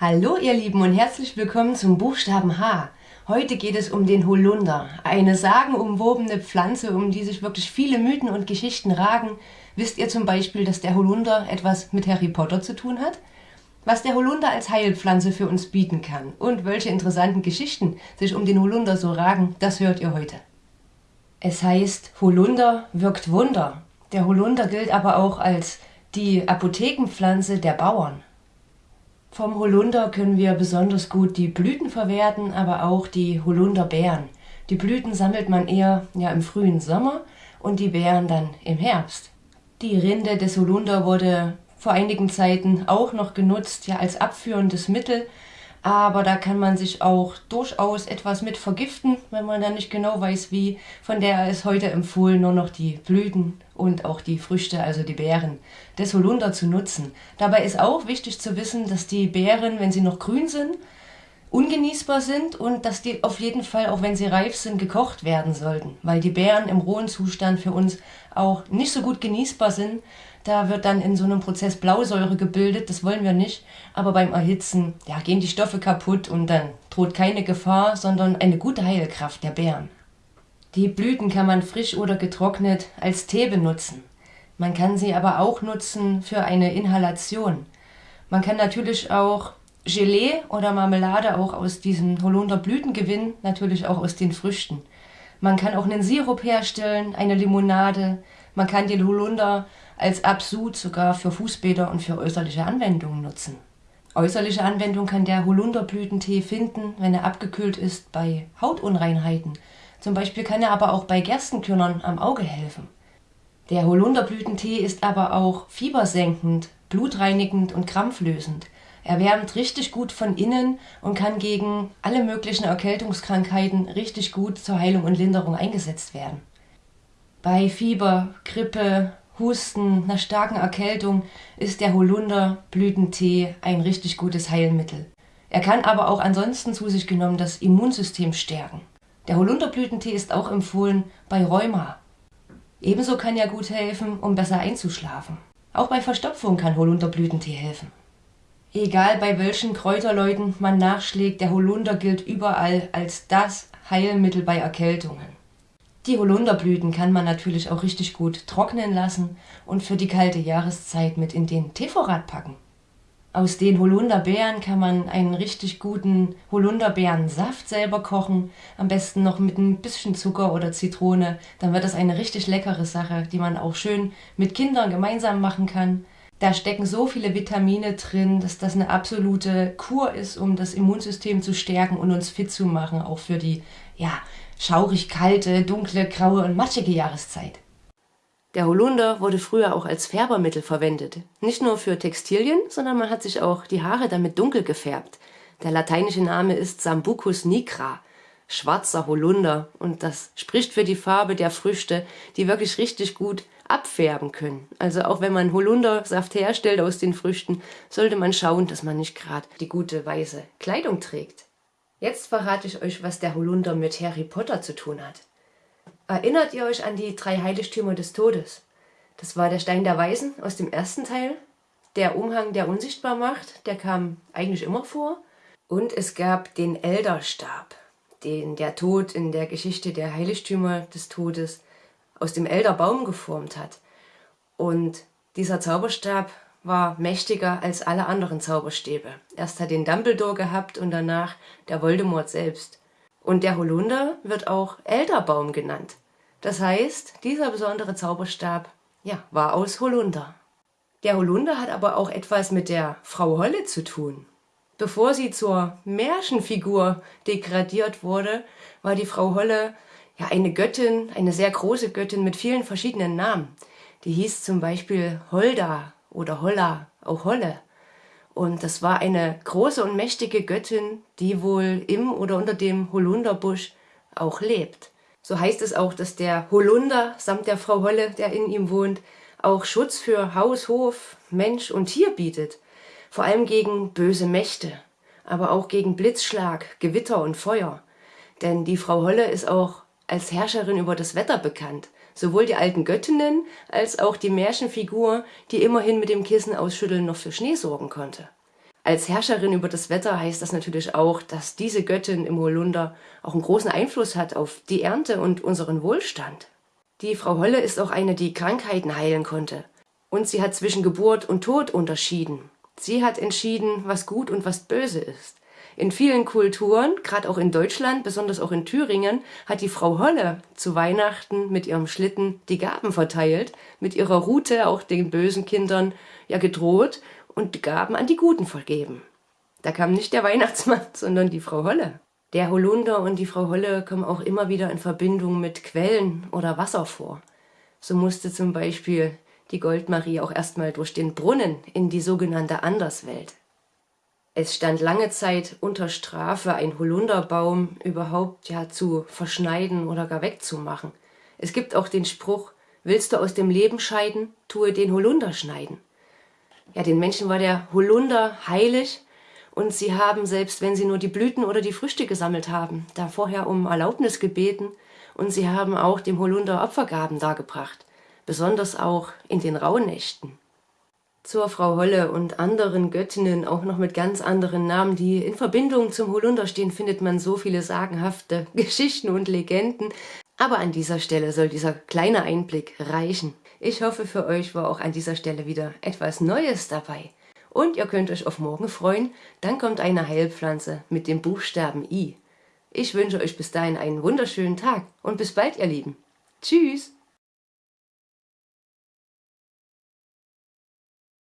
Hallo ihr Lieben und herzlich willkommen zum Buchstaben H. Heute geht es um den Holunder, eine sagenumwobene Pflanze, um die sich wirklich viele Mythen und Geschichten ragen. Wisst ihr zum Beispiel, dass der Holunder etwas mit Harry Potter zu tun hat? Was der Holunder als Heilpflanze für uns bieten kann und welche interessanten Geschichten sich um den Holunder so ragen, das hört ihr heute. Es heißt, Holunder wirkt Wunder. Der Holunder gilt aber auch als die Apothekenpflanze der Bauern. Vom Holunder können wir besonders gut die Blüten verwerten, aber auch die Holunderbeeren. Die Blüten sammelt man eher ja, im frühen Sommer und die Beeren dann im Herbst. Die Rinde des Holunder wurde vor einigen Zeiten auch noch genutzt, ja als abführendes Mittel, aber da kann man sich auch durchaus etwas mit vergiften, wenn man dann nicht genau weiß wie. Von der ist heute empfohlen, nur noch die Blüten und auch die Früchte, also die Beeren des Holunder zu nutzen. Dabei ist auch wichtig zu wissen, dass die Beeren, wenn sie noch grün sind, ungenießbar sind und dass die auf jeden Fall, auch wenn sie reif sind, gekocht werden sollten, weil die Beeren im rohen Zustand für uns auch nicht so gut genießbar sind. Da wird dann in so einem Prozess Blausäure gebildet, das wollen wir nicht, aber beim Erhitzen ja, gehen die Stoffe kaputt und dann droht keine Gefahr, sondern eine gute Heilkraft der Beeren. Die Blüten kann man frisch oder getrocknet als Tee benutzen. Man kann sie aber auch nutzen für eine Inhalation. Man kann natürlich auch Gelee oder Marmelade auch aus diesen Holunderblüten gewinnen, natürlich auch aus den Früchten. Man kann auch einen Sirup herstellen, eine Limonade. Man kann den Holunder als Absud sogar für Fußbäder und für äußerliche Anwendungen nutzen. Äußerliche Anwendung kann der Holunderblütentee finden, wenn er abgekühlt ist bei Hautunreinheiten. Zum Beispiel kann er aber auch bei Gerstenkörnern am Auge helfen. Der Holunderblütentee ist aber auch fiebersenkend, blutreinigend und krampflösend. Er wärmt richtig gut von innen und kann gegen alle möglichen Erkältungskrankheiten richtig gut zur Heilung und Linderung eingesetzt werden. Bei Fieber, Grippe, Husten, einer starken Erkältung ist der Holunderblütentee ein richtig gutes Heilmittel. Er kann aber auch ansonsten zu sich genommen das Immunsystem stärken. Der Holunderblütentee ist auch empfohlen bei Rheuma. Ebenso kann er gut helfen, um besser einzuschlafen. Auch bei Verstopfung kann Holunderblütentee helfen. Egal bei welchen Kräuterleuten man nachschlägt, der Holunder gilt überall als das Heilmittel bei Erkältungen. Die Holunderblüten kann man natürlich auch richtig gut trocknen lassen und für die kalte Jahreszeit mit in den Teevorrat packen. Aus den Holunderbeeren kann man einen richtig guten Holunderbeerensaft selber kochen, am besten noch mit ein bisschen Zucker oder Zitrone, dann wird das eine richtig leckere Sache, die man auch schön mit Kindern gemeinsam machen kann. Da stecken so viele Vitamine drin, dass das eine absolute Kur ist, um das Immunsystem zu stärken und uns fit zu machen, auch für die ja, schaurig kalte, dunkle, graue und matschige Jahreszeit. Der Holunder wurde früher auch als Färbermittel verwendet. Nicht nur für Textilien, sondern man hat sich auch die Haare damit dunkel gefärbt. Der lateinische Name ist Sambucus nigra, schwarzer Holunder. Und das spricht für die Farbe der Früchte, die wirklich richtig gut abfärben können. Also auch wenn man Holundersaft herstellt aus den Früchten, sollte man schauen, dass man nicht gerade die gute weiße Kleidung trägt. Jetzt verrate ich euch, was der Holunder mit Harry Potter zu tun hat. Erinnert ihr euch an die drei Heiligtümer des Todes? Das war der Stein der Weisen aus dem ersten Teil, der Umhang, der unsichtbar macht, der kam eigentlich immer vor. Und es gab den Elderstab, den der Tod in der Geschichte der Heiligtümer des Todes aus dem Elderbaum geformt hat. Und dieser Zauberstab war mächtiger als alle anderen Zauberstäbe. Erst hat den Dumbledore gehabt und danach der Voldemort selbst. Und der Holunder wird auch Elderbaum genannt. Das heißt, dieser besondere Zauberstab ja, war aus Holunder. Der Holunder hat aber auch etwas mit der Frau Holle zu tun. Bevor sie zur Märchenfigur degradiert wurde, war die Frau Holle ja, eine Göttin, eine sehr große Göttin mit vielen verschiedenen Namen. Die hieß zum Beispiel Holda oder Holla, auch Holle. Und das war eine große und mächtige Göttin, die wohl im oder unter dem Holunderbusch auch lebt. So heißt es auch, dass der Holunder samt der Frau Holle, der in ihm wohnt, auch Schutz für Haus, Hof, Mensch und Tier bietet. Vor allem gegen böse Mächte, aber auch gegen Blitzschlag, Gewitter und Feuer. Denn die Frau Holle ist auch als Herrscherin über das Wetter bekannt. Sowohl die alten Göttinnen als auch die Märchenfigur, die immerhin mit dem Kissen ausschütteln noch für Schnee sorgen konnte. Als Herrscherin über das Wetter heißt das natürlich auch, dass diese Göttin im Holunder auch einen großen Einfluss hat auf die Ernte und unseren Wohlstand. Die Frau Holle ist auch eine, die Krankheiten heilen konnte. Und sie hat zwischen Geburt und Tod unterschieden. Sie hat entschieden, was gut und was böse ist. In vielen Kulturen, gerade auch in Deutschland, besonders auch in Thüringen, hat die Frau Holle zu Weihnachten mit ihrem Schlitten die Gaben verteilt, mit ihrer Rute auch den bösen Kindern ja gedroht und die Gaben an die Guten vergeben. Da kam nicht der Weihnachtsmann, sondern die Frau Holle. Der Holunder und die Frau Holle kommen auch immer wieder in Verbindung mit Quellen oder Wasser vor. So musste zum Beispiel die Goldmarie auch erstmal durch den Brunnen in die sogenannte Anderswelt. Es stand lange Zeit unter Strafe, ein Holunderbaum überhaupt ja zu verschneiden oder gar wegzumachen. Es gibt auch den Spruch, willst du aus dem Leben scheiden, tue den Holunder schneiden. Ja, den Menschen war der Holunder heilig und sie haben, selbst wenn sie nur die Blüten oder die Früchte gesammelt haben, da vorher um Erlaubnis gebeten und sie haben auch dem Holunder Opfergaben dargebracht, besonders auch in den Rauhnächten zur Frau Holle und anderen Göttinnen, auch noch mit ganz anderen Namen, die in Verbindung zum Holunder stehen, findet man so viele sagenhafte Geschichten und Legenden. Aber an dieser Stelle soll dieser kleine Einblick reichen. Ich hoffe, für euch war auch an dieser Stelle wieder etwas Neues dabei. Und ihr könnt euch auf morgen freuen, dann kommt eine Heilpflanze mit dem Buchstaben I. Ich wünsche euch bis dahin einen wunderschönen Tag und bis bald, ihr Lieben. Tschüss!